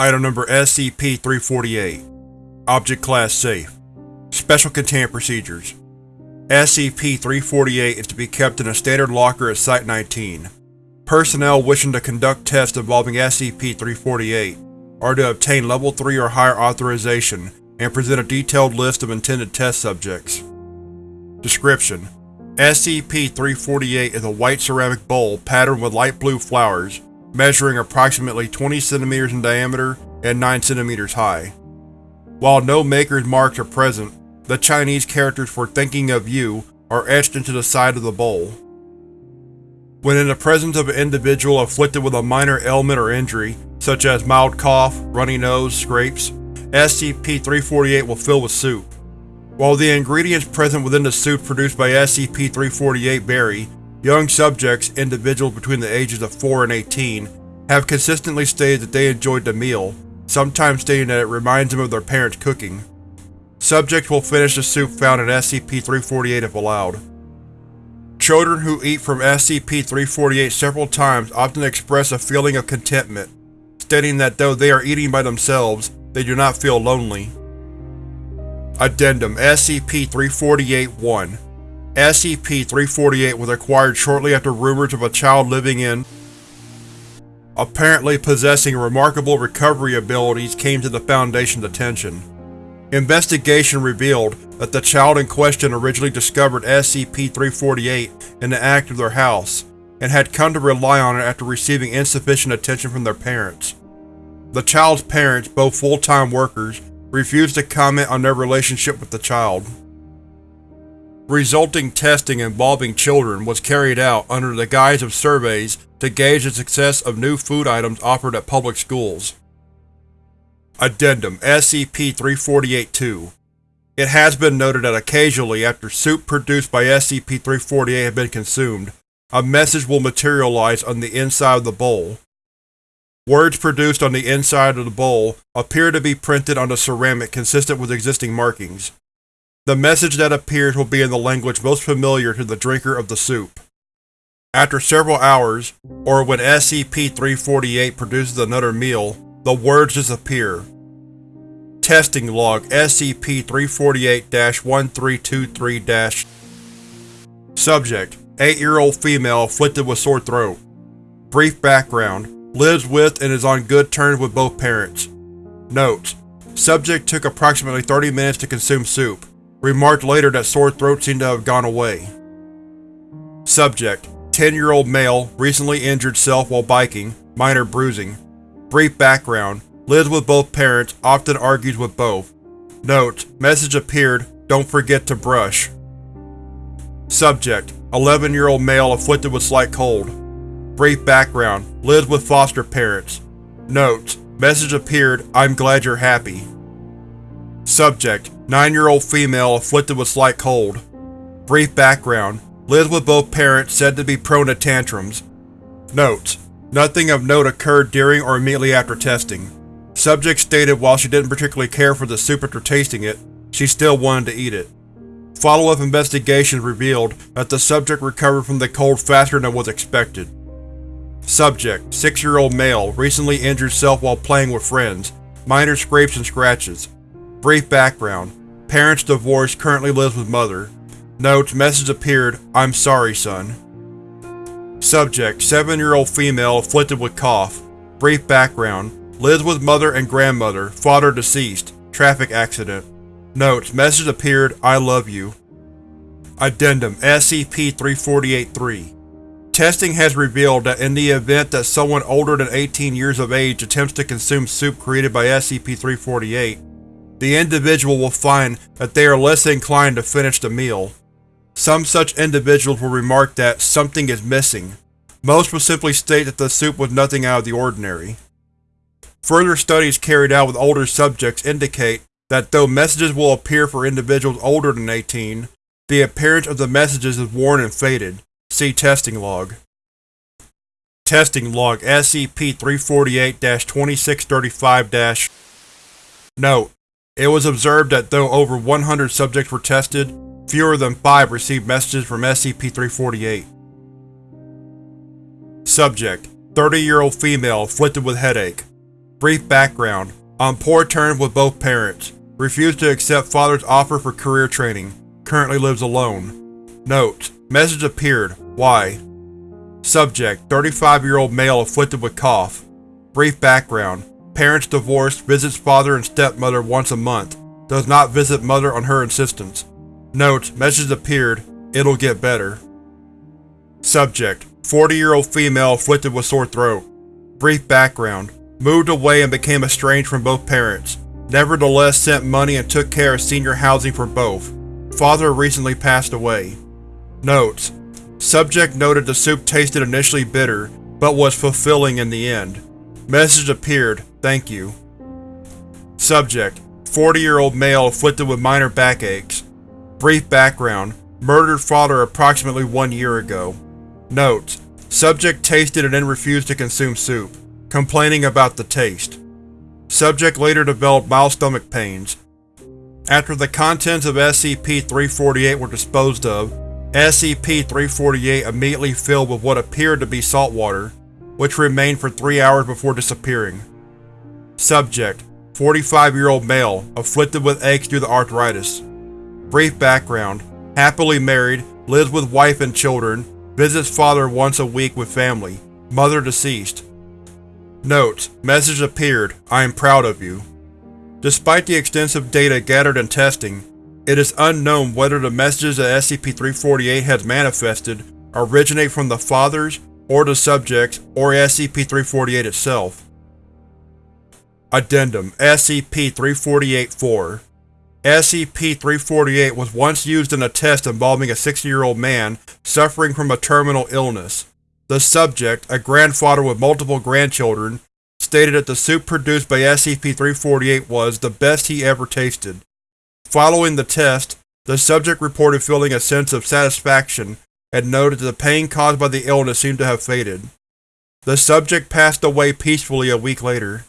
Item Number SCP-348 Object Class Safe Special Containment Procedures SCP-348 is to be kept in a standard locker at Site-19. Personnel wishing to conduct tests involving SCP-348 are to obtain Level 3 or higher authorization and present a detailed list of intended test subjects. Description: SCP-348 is a white ceramic bowl patterned with light blue flowers measuring approximately 20 cm in diameter and 9 cm high. While no maker's marks are present, the Chinese characters for Thinking of You are etched into the side of the bowl. When in the presence of an individual afflicted with a minor ailment or injury, such as mild cough, runny nose, scrapes, SCP-348 will fill with soup. While the ingredients present within the soup produced by SCP-348 vary, Young subjects, individuals between the ages of 4 and 18, have consistently stated that they enjoyed the meal, sometimes stating that it reminds them of their parents' cooking. Subjects will finish the soup found in SCP-348 if allowed. Children who eat from SCP-348 several times often express a feeling of contentment, stating that though they are eating by themselves, they do not feel lonely. Addendum SCP-348-1 SCP-348 was acquired shortly after rumors of a child living in apparently possessing remarkable recovery abilities came to the Foundation's attention. Investigation revealed that the child in question originally discovered SCP-348 in the act of their house, and had come to rely on it after receiving insufficient attention from their parents. The child's parents, both full-time workers, refused to comment on their relationship with the child. Resulting testing involving children was carried out under the guise of surveys to gauge the success of new food items offered at public schools. Addendum SCP-348-2 It has been noted that occasionally after soup produced by SCP-348 has been consumed, a message will materialize on the inside of the bowl. Words produced on the inside of the bowl appear to be printed on the ceramic consistent with existing markings. The message that appears will be in the language most familiar to the drinker of the soup. After several hours, or when SCP-348 produces another meal, the words disappear. Testing Log SCP-348-1323- Subject: 8-year-old female afflicted with sore throat. Brief background: Lives with and is on good terms with both parents. Notes: Subject took approximately 30 minutes to consume soup. Remarked later that sore throat seemed to have gone away. Subject: 10-year-old male, recently injured self while biking, minor bruising. Brief background: Lives with both parents, often argues with both. Notes: Message appeared, don't forget to brush. Subject: 11-year-old male afflicted with slight cold. Brief background: Lives with foster parents. Notes: Message appeared, I'm glad you're happy. Subject: 9-year-old female afflicted with slight cold. Brief background: Lives with both parents said to be prone to tantrums. Notes: Nothing of note occurred during or immediately after testing. Subject stated while she didn't particularly care for the soup after tasting it, she still wanted to eat it. Follow-up investigations revealed that the subject recovered from the cold faster than was expected. Subject: 6-year-old male, recently injured self while playing with friends. Minor scrapes and scratches. Brief background: Parents divorced, currently lives with mother. Notes: Message appeared, I'm sorry, son. Subject: 7-year-old female afflicted with cough. Brief background: Lives with mother and grandmother, father deceased. Traffic accident. Notes: Message appeared, I love you. Addendum SCP-348-3 Testing has revealed that in the event that someone older than 18 years of age attempts to consume soup created by SCP-348, the individual will find that they are less inclined to finish the meal. Some such individuals will remark that something is missing. Most will simply state that the soup was nothing out of the ordinary. Further studies carried out with older subjects indicate that though messages will appear for individuals older than 18, the appearance of the messages is worn and faded. See Testing Log. Testing Log SCP-348-2635- Note: it was observed that though over 100 subjects were tested, fewer than 5 received messages from SCP-348. Subject: 30-year-old female afflicted with headache. Brief background. On poor terms with both parents. Refused to accept father's offer for career training. Currently lives alone. Notes: Message appeared. Why? Subject: 35-year-old male afflicted with cough. Brief background. Parents divorced, visits father and stepmother once a month. Does not visit mother on her insistence. Notes: Message appeared. It'll get better. Subject: 40-year-old female afflicted with sore throat. Brief background. Moved away and became estranged from both parents. Nevertheless sent money and took care of senior housing for both. Father recently passed away. Notes: Subject noted the soup tasted initially bitter, but was fulfilling in the end. Message appeared, thank you. Subject: 40-year-old male afflicted with minor backaches. Brief background: Murdered father approximately one year ago. Notes: Subject tasted and then refused to consume soup, complaining about the taste. Subject later developed mild stomach pains. After the contents of SCP-348 were disposed of, SCP-348 immediately filled with what appeared to be salt water, which remained for three hours before disappearing. Subject: 45-year-old male, afflicted with aches due to arthritis. Brief background: Happily married, lives with wife and children, visits father once a week with family, mother deceased. Notes: Message appeared, I am proud of you. Despite the extensive data gathered in testing, it is unknown whether the messages that SCP-348 has manifested originate from the fathers, or the subjects, or SCP-348 itself. Addendum SCP-348-4 SCP-348 was once used in a test involving a 60-year-old man suffering from a terminal illness. The subject, a grandfather with multiple grandchildren, stated that the soup produced by SCP-348 was the best he ever tasted. Following the test, the subject reported feeling a sense of satisfaction and noted that the pain caused by the illness seemed to have faded. The subject passed away peacefully a week later.